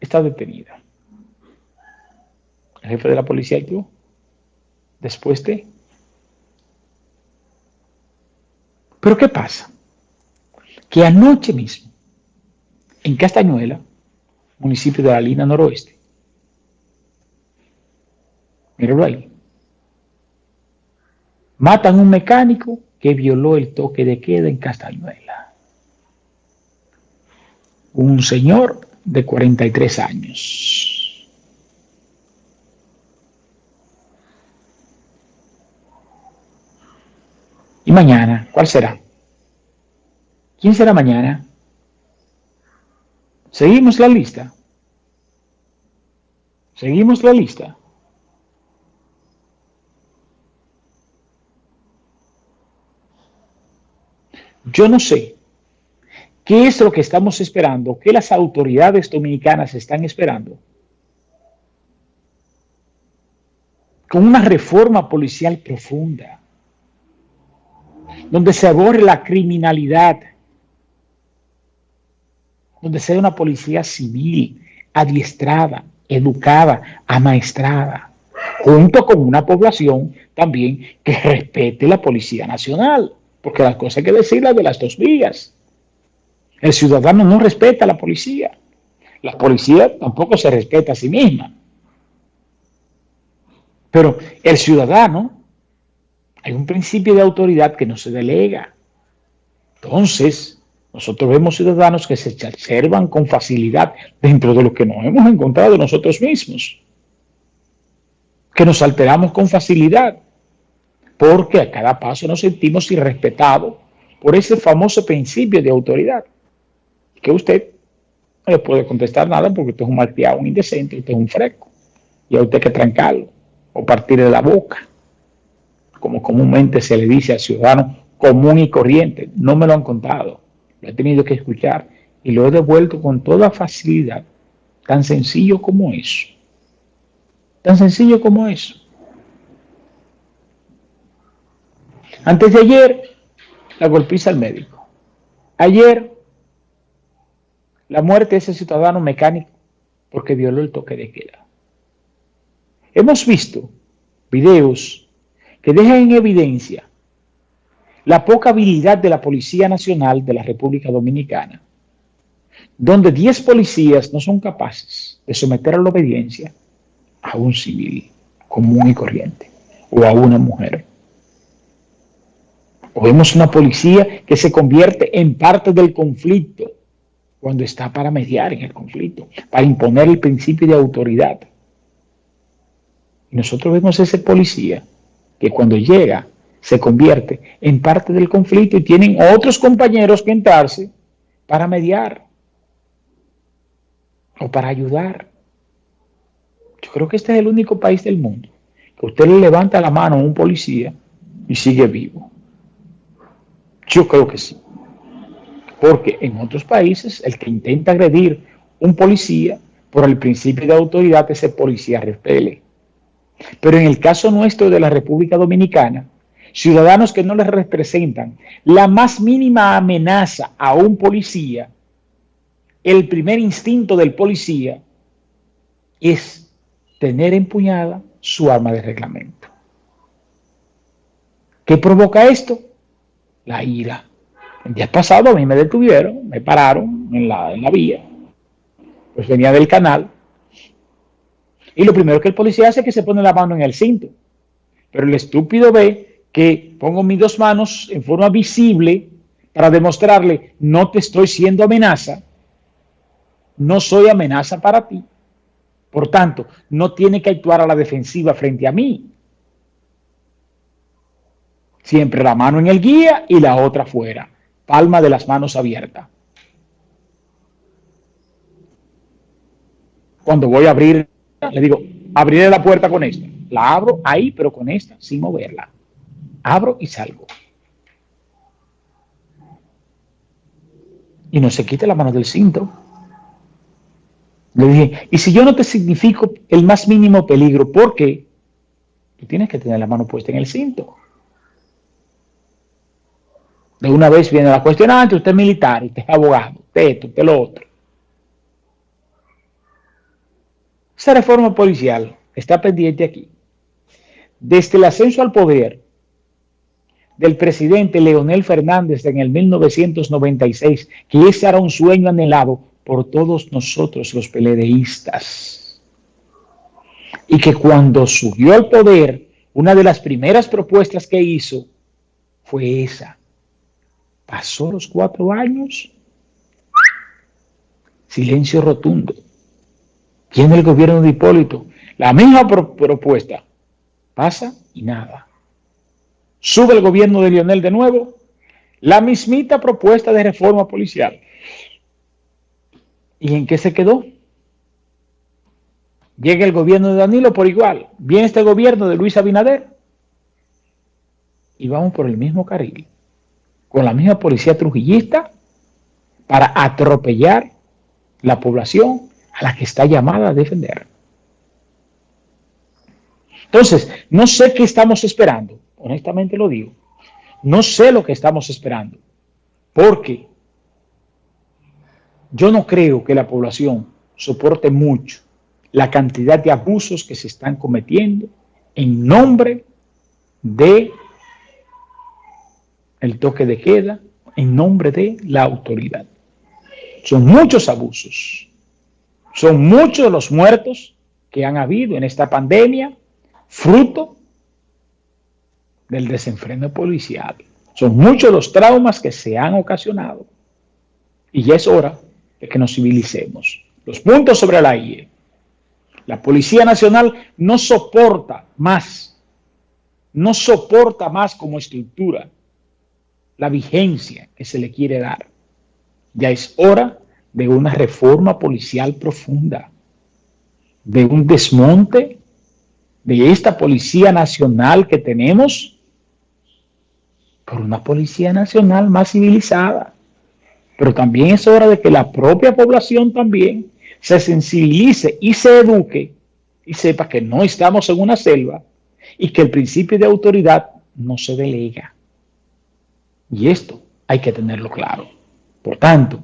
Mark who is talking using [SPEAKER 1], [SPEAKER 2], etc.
[SPEAKER 1] está detenida. El jefe de la policía actuó después de... Pero ¿qué pasa? Que anoche mismo, en Castañuela, municipio de la Lina Noroeste, míralo ahí, matan a un mecánico que violó el toque de queda en Castañuela. Un señor de 43 años. ¿Y mañana? ¿Cuál será? ¿Quién será mañana? ¿Seguimos la lista? ¿Seguimos la lista? Yo no sé qué es lo que estamos esperando, qué las autoridades dominicanas están esperando. Con una reforma policial profunda, donde se aborre la criminalidad, donde sea una policía civil, adiestrada, educada, amaestrada, junto con una población también que respete la Policía Nacional. Porque las cosas hay que decirlas de las dos vías. El ciudadano no respeta a la policía. La policía tampoco se respeta a sí misma. Pero el ciudadano, hay un principio de autoridad que no se delega. Entonces, nosotros vemos ciudadanos que se exacerban con facilidad dentro de lo que nos hemos encontrado nosotros mismos. Que nos alteramos con facilidad porque a cada paso nos sentimos irrespetados por ese famoso principio de autoridad, que usted no le puede contestar nada porque usted es un malteado, un indecente, usted es un fresco, y a usted hay que trancarlo o partir de la boca, como comúnmente se le dice al ciudadano común y corriente. No me lo han contado, lo he tenido que escuchar y lo he devuelto con toda facilidad, tan sencillo como eso. Tan sencillo como eso. Antes de ayer, la golpiza al médico. Ayer, la muerte de ese ciudadano mecánico porque violó el toque de queda. Hemos visto videos que dejan en evidencia la poca habilidad de la Policía Nacional de la República Dominicana, donde 10 policías no son capaces de someter a la obediencia a un civil común y corriente o a una mujer. O vemos una policía que se convierte en parte del conflicto cuando está para mediar en el conflicto, para imponer el principio de autoridad. Y nosotros vemos ese policía que cuando llega se convierte en parte del conflicto y tienen otros compañeros que entrarse para mediar o para ayudar. Yo creo que este es el único país del mundo que usted le levanta la mano a un policía y sigue vivo. Yo creo que sí. Porque en otros países el que intenta agredir un policía por el principio de autoridad, ese policía repele. Pero en el caso nuestro de la República Dominicana, ciudadanos que no les representan la más mínima amenaza a un policía, el primer instinto del policía es tener empuñada su arma de reglamento. ¿Qué provoca esto? la ira. El día pasado a mí me detuvieron, me pararon en la, en la vía, pues venía del canal, y lo primero que el policía hace es que se pone la mano en el cinto. Pero el estúpido ve que pongo mis dos manos en forma visible para demostrarle, no te estoy siendo amenaza, no soy amenaza para ti. Por tanto, no tiene que actuar a la defensiva frente a mí. Siempre la mano en el guía y la otra fuera. Palma de las manos abierta. Cuando voy a abrir, le digo, abriré la puerta con esta. La abro ahí, pero con esta, sin moverla. Abro y salgo. Y no se quite la mano del cinto. Le dije, y si yo no te significo el más mínimo peligro, ¿por qué? Tú tienes que tener la mano puesta en el cinto. De una vez viene la cuestionante, usted es militar, usted es abogado, usted esto, lo otro. Esa reforma policial está pendiente aquí. Desde el ascenso al poder del presidente Leonel Fernández en el 1996, que ese era un sueño anhelado por todos nosotros los peledeístas. Y que cuando subió al poder, una de las primeras propuestas que hizo fue esa, Pasó los cuatro años, silencio rotundo. Tiene el gobierno de Hipólito la misma propuesta. Pasa y nada. Sube el gobierno de Lionel de nuevo, la mismita propuesta de reforma policial. ¿Y en qué se quedó? Llega el gobierno de Danilo por igual. Viene este gobierno de Luis Abinader. Y vamos por el mismo carril. Con la misma policía trujillista para atropellar la población a la que está llamada a defender. Entonces, no sé qué estamos esperando, honestamente lo digo. No sé lo que estamos esperando, porque yo no creo que la población soporte mucho la cantidad de abusos que se están cometiendo en nombre de el toque de queda, en nombre de la autoridad. Son muchos abusos, son muchos los muertos que han habido en esta pandemia, fruto del desenfreno policial. Son muchos los traumas que se han ocasionado. Y ya es hora de que nos civilicemos. Los puntos sobre la IE. La Policía Nacional no soporta más, no soporta más como estructura la vigencia que se le quiere dar. Ya es hora de una reforma policial profunda, de un desmonte de esta Policía Nacional que tenemos por una Policía Nacional más civilizada. Pero también es hora de que la propia población también se sensibilice y se eduque y sepa que no estamos en una selva y que el principio de autoridad no se delega. Y esto hay que tenerlo claro. Por tanto,